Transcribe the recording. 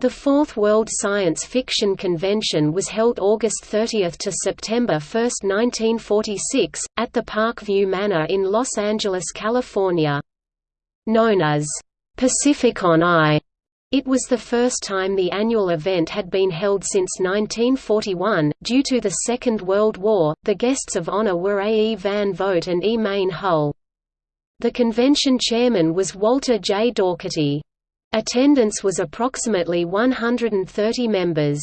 The Fourth World Science Fiction Convention was held August 30 to September 1, 1946, at the Parkview Manor in Los Angeles, California. Known as Pacificon I, it was the first time the annual event had been held since 1941. Due to the Second World War, the guests of honor were A. E. Van Vogt and E. Mayne Hull. The convention chairman was Walter J. Daugherty. Attendance was approximately 130 members.